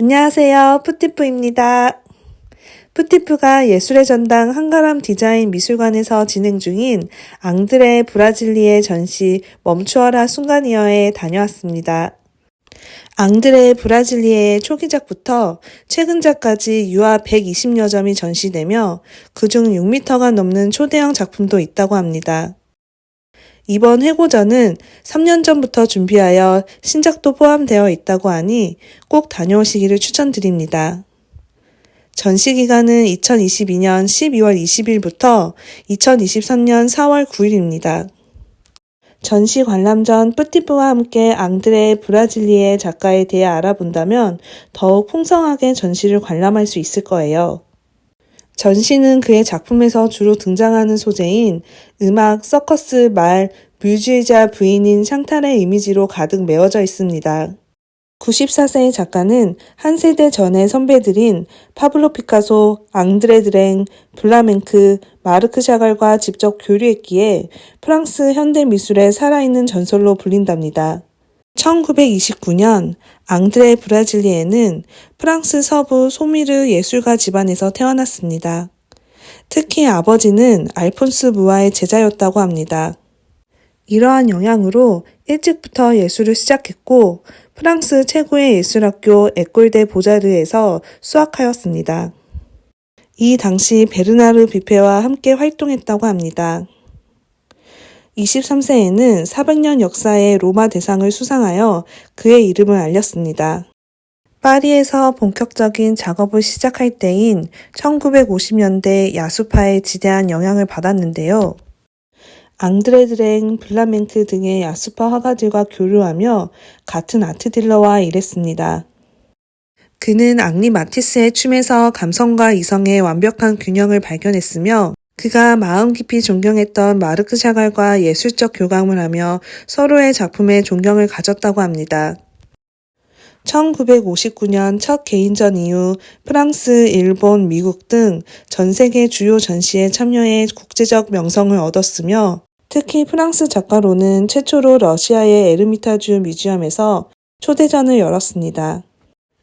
안녕하세요. 푸티프입니다. 푸티프가 예술의 전당 한가람 디자인 미술관에서 진행 중인 앙드레 브라질리의 전시 멈추어라 순간이어에 다녀왔습니다. 앙드레 브라질리의 초기작부터 최근작까지 유아 120여 점이 전시되며 그중 6m가 넘는 초대형 작품도 있다고 합니다. 이번 회고전은 3년 전부터 준비하여 신작도 포함되어 있다고 하니 꼭 다녀오시기를 추천드립니다. 전시 기간은 2022년 12월 20일부터 2023년 4월 9일입니다. 전시 관람 전 뿌티프와 함께 앙드레 브라질리의 작가에 대해 알아본다면 더욱 풍성하게 전시를 관람할 수 있을 거예요. 전시는 그의 작품에서 주로 등장하는 소재인 음악, 서커스, 말, 뮤즈이자 부인인 샹탈의 이미지로 가득 메워져 있습니다. 94세의 작가는 한 세대 전의 선배들인 파블로 피카소, 앙드레 드랭, 블라맹크, 마르크 샤갈과 직접 교류했기에 프랑스 현대 미술의 살아있는 전설로 불린답니다. 1929년 앙드레 브라질리에는 프랑스 서부 소뮈르 예술가 집안에서 태어났습니다. 특히 아버지는 알폰스 무아의 제자였다고 합니다. 이러한 영향으로 일찍부터 예술을 시작했고 프랑스 최고의 예술학교 에꼴데 보자르에서 수학하였습니다. 이 당시 베르나르 비페와 함께 활동했다고 합니다. 23세에는 400년 역사의 로마 대상을 수상하여 그의 이름을 알렸습니다. 파리에서 본격적인 작업을 시작할 때인 1950년대 야수파에 지대한 영향을 받았는데요. 앙드레 드랭, 블라멘크 등의 야수파 화가들과 교류하며 같은 아트 딜러와 일했습니다. 그는 앙리 마티스의 춤에서 감성과 이성의 완벽한 균형을 발견했으며 그가 마음 깊이 존경했던 마르크 샤갈과 예술적 교감을 하며 서로의 작품에 존경을 가졌다고 합니다. 1959년 첫 개인전 이후 프랑스, 일본, 미국 등 전 세계 주요 전시에 참여해 국제적 명성을 얻었으며 특히 프랑스 작가로는 최초로 러시아의 에르미타주 museum에서 초대전을 열었습니다.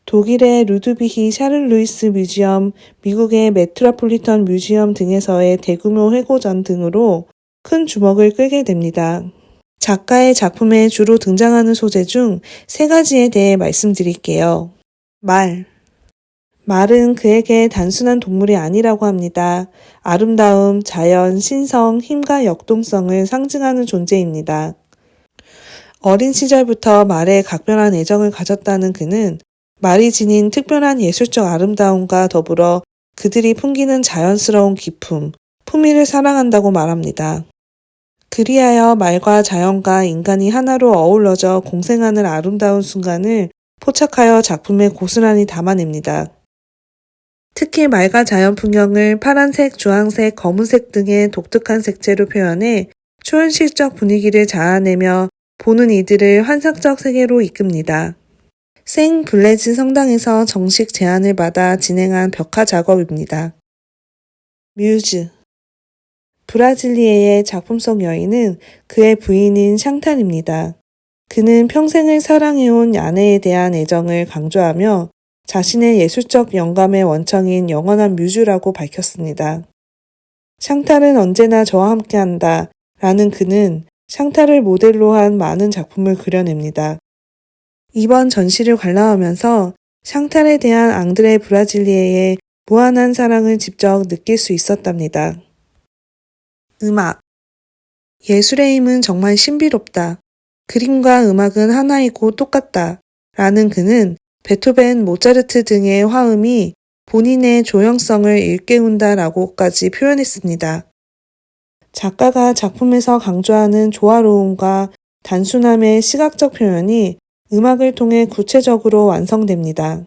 독일의 루드비히 샤를 루이스 museum, 미국의 메트로폴리탄 museum 등에서의 대규모 회고전 등으로 큰 주목을 끌게 됩니다. 작가의 작품에 주로 등장하는 소재 중 세 가지에 대해 말씀드릴게요. 말. 말은 그에게 단순한 동물이 아니라고 합니다. 아름다움, 자연, 신성, 힘과 역동성을 상징하는 존재입니다. 어린 시절부터 말에 각별한 애정을 가졌다는 그는 말이 지닌 특별한 예술적 아름다움과 더불어 그들이 풍기는 자연스러운 기품, 품위를 사랑한다고 말합니다. 그리하여 말과 자연과 인간이 하나로 어우러져 공생하는 아름다운 순간을 포착하여 작품에 고스란히 담아냅니다. 특히 말과 자연 풍경을 파란색, 주황색, 검은색 등의 독특한 색채로 표현해 초현실적 분위기를 자아내며 보는 이들을 환상적 세계로 이끕니다. 생 블레즈 성당에서 정식 제안을 받아 진행한 벽화 작업입니다. 뮤즈 브라질리에의 작품 속 여인은 그의 부인인 샹탈입니다. 그는 평생을 사랑해온 아내에 대한 애정을 강조하며 자신의 예술적 영감의 원청인 영원한 뮤즈라고 밝혔습니다. 샹탈은 언제나 저와 함께한다 라는 그는 샹탈을 모델로 한 많은 작품을 그려냅니다. 이번 전시를 관람하면서 샹탈에 대한 앙드레 브라질리에의 무한한 사랑을 직접 느낄 수 있었답니다. 음악 예술의 힘은 정말 신비롭다. 그림과 음악은 하나이고 똑같다. 라는 그는 베토벤, 모차르트 등의 화음이 본인의 조형성을 일깨운다 라고까지 표현했습니다. 작가가 작품에서 강조하는 조화로움과 단순함의 시각적 표현이 음악을 통해 구체적으로 완성됩니다.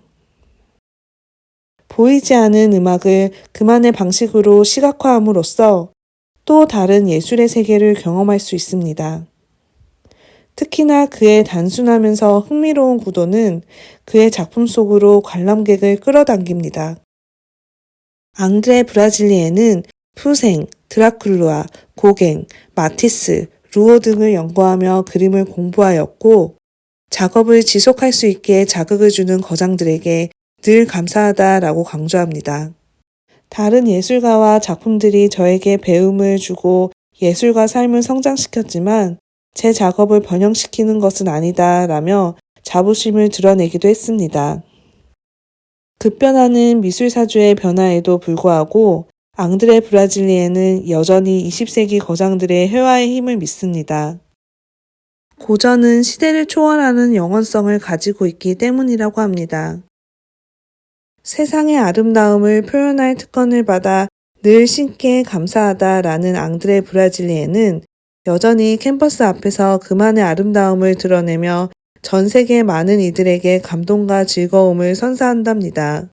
보이지 않은 음악을 그만의 방식으로 시각화함으로써 또 다른 예술의 세계를 경험할 수 있습니다. 특히나 그의 단순하면서 흥미로운 구도는 그의 작품 속으로 관람객을 끌어당깁니다. 앙드레 브라질리에는 푸생, 드라큘루아, 고갱, 마티스, 루오 등을 연구하며 그림을 공부하였고 작업을 지속할 수 있게 자극을 주는 거장들에게 늘 감사하다라고 강조합니다. 다른 예술가와 작품들이 저에게 배움을 주고 예술가 삶을 성장시켰지만 제 작업을 번영시키는 것은 아니다 라며 자부심을 드러내기도 했습니다. 급변하는 미술사주의 변화에도 불구하고 앙드레 브라질리에는 여전히 20세기 거장들의 회화의 힘을 믿습니다. 고전은 시대를 초월하는 영원성을 가지고 있기 때문이라고 합니다. 세상의 아름다움을 표현할 특권을 받아 늘 신께 감사하다라는 앙드레 브라질리에는 여전히 캠퍼스 앞에서 그만의 아름다움을 드러내며 전 세계 많은 이들에게 감동과 즐거움을 선사한답니다.